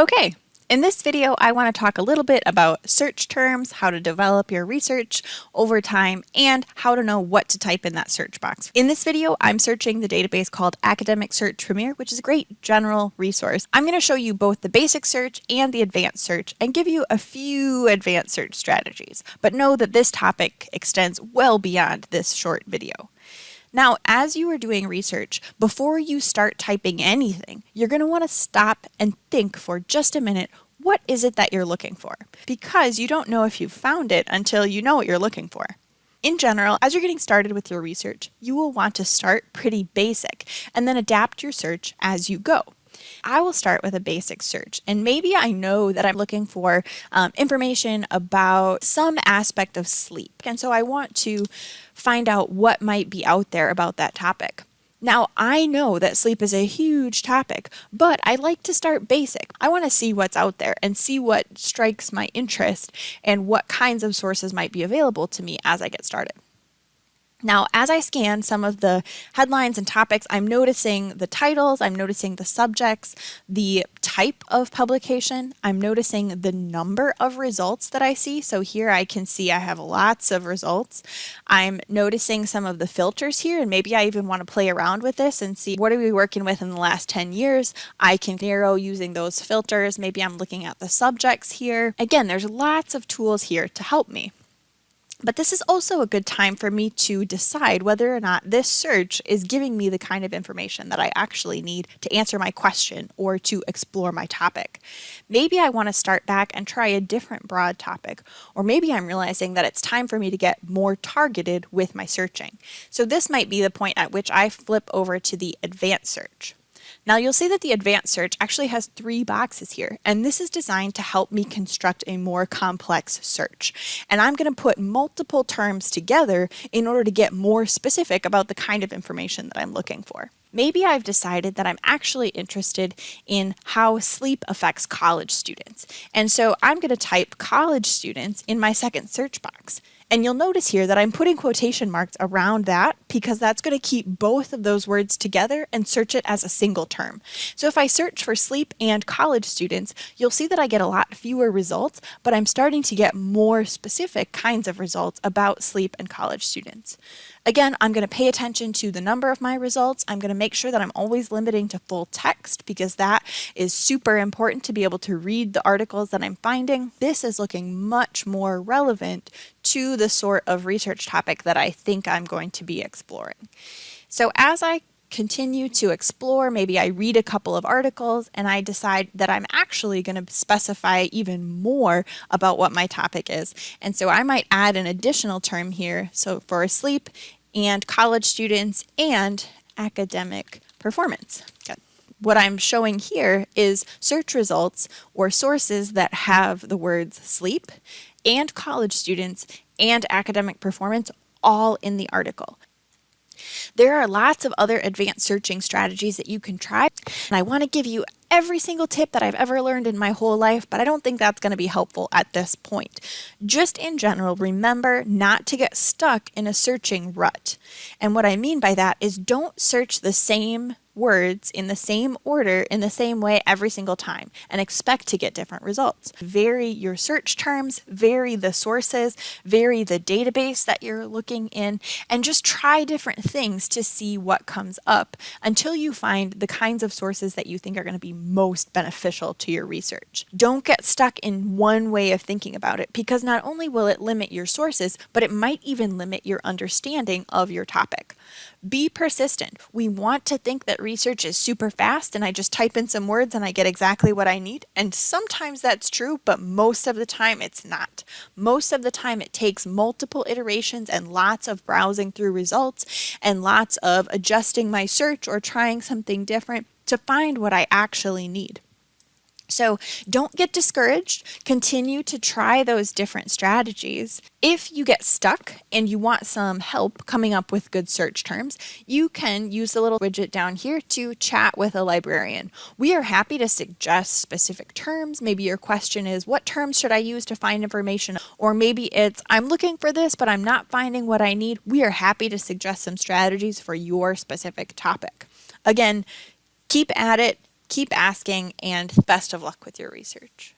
Okay, in this video, I want to talk a little bit about search terms, how to develop your research over time, and how to know what to type in that search box. In this video, I'm searching the database called Academic Search Premier, which is a great general resource. I'm going to show you both the basic search and the advanced search and give you a few advanced search strategies, but know that this topic extends well beyond this short video. Now, as you are doing research, before you start typing anything, you're going to want to stop and think for just a minute, what is it that you're looking for? Because you don't know if you've found it until you know what you're looking for. In general, as you're getting started with your research, you will want to start pretty basic and then adapt your search as you go. I will start with a basic search and maybe I know that I'm looking for um, information about some aspect of sleep and so I want to find out what might be out there about that topic. Now, I know that sleep is a huge topic, but I like to start basic. I want to see what's out there and see what strikes my interest and what kinds of sources might be available to me as I get started. Now, as I scan some of the headlines and topics, I'm noticing the titles, I'm noticing the subjects, the type of publication, I'm noticing the number of results that I see. So here I can see I have lots of results. I'm noticing some of the filters here, and maybe I even want to play around with this and see what are we working with in the last 10 years. I can narrow using those filters. Maybe I'm looking at the subjects here. Again, there's lots of tools here to help me. But this is also a good time for me to decide whether or not this search is giving me the kind of information that I actually need to answer my question or to explore my topic. Maybe I want to start back and try a different broad topic, or maybe I'm realizing that it's time for me to get more targeted with my searching. So this might be the point at which I flip over to the advanced search. Now you'll see that the advanced search actually has three boxes here, and this is designed to help me construct a more complex search. And I'm going to put multiple terms together in order to get more specific about the kind of information that I'm looking for. Maybe I've decided that I'm actually interested in how sleep affects college students. And so I'm going to type college students in my second search box. And you'll notice here that I'm putting quotation marks around that because that's going to keep both of those words together and search it as a single term. So if I search for sleep and college students, you'll see that I get a lot fewer results, but I'm starting to get more specific kinds of results about sleep and college students. Again, I'm going to pay attention to the number of my results. I'm going to make sure that I'm always limiting to full text because that is super important to be able to read the articles that I'm finding. This is looking much more relevant to the sort of research topic that I think I'm going to be exploring. So as I continue to explore, maybe I read a couple of articles and I decide that I'm actually going to specify even more about what my topic is. And so I might add an additional term here. So for sleep and college students and academic performance. What I'm showing here is search results or sources that have the words sleep and college students and academic performance all in the article. There are lots of other advanced searching strategies that you can try, and I want to give you every single tip that I've ever learned in my whole life, but I don't think that's going to be helpful at this point. Just in general, remember not to get stuck in a searching rut. And what I mean by that is don't search the same words in the same order in the same way every single time and expect to get different results. Vary your search terms, vary the sources, vary the database that you're looking in, and just try different things to see what comes up until you find the kinds of sources that you think are going to be most beneficial to your research. Don't get stuck in one way of thinking about it because not only will it limit your sources, but it might even limit your understanding of your topic. Be persistent. We want to think that research is super fast and I just type in some words and I get exactly what I need. And sometimes that's true, but most of the time it's not. Most of the time it takes multiple iterations and lots of browsing through results and lots of adjusting my search or trying something different to find what I actually need. So don't get discouraged. Continue to try those different strategies. If you get stuck and you want some help coming up with good search terms, you can use the little widget down here to chat with a librarian. We are happy to suggest specific terms. Maybe your question is, what terms should I use to find information? Or maybe it's, I'm looking for this, but I'm not finding what I need. We are happy to suggest some strategies for your specific topic. Again, keep at it Keep asking and best of luck with your research.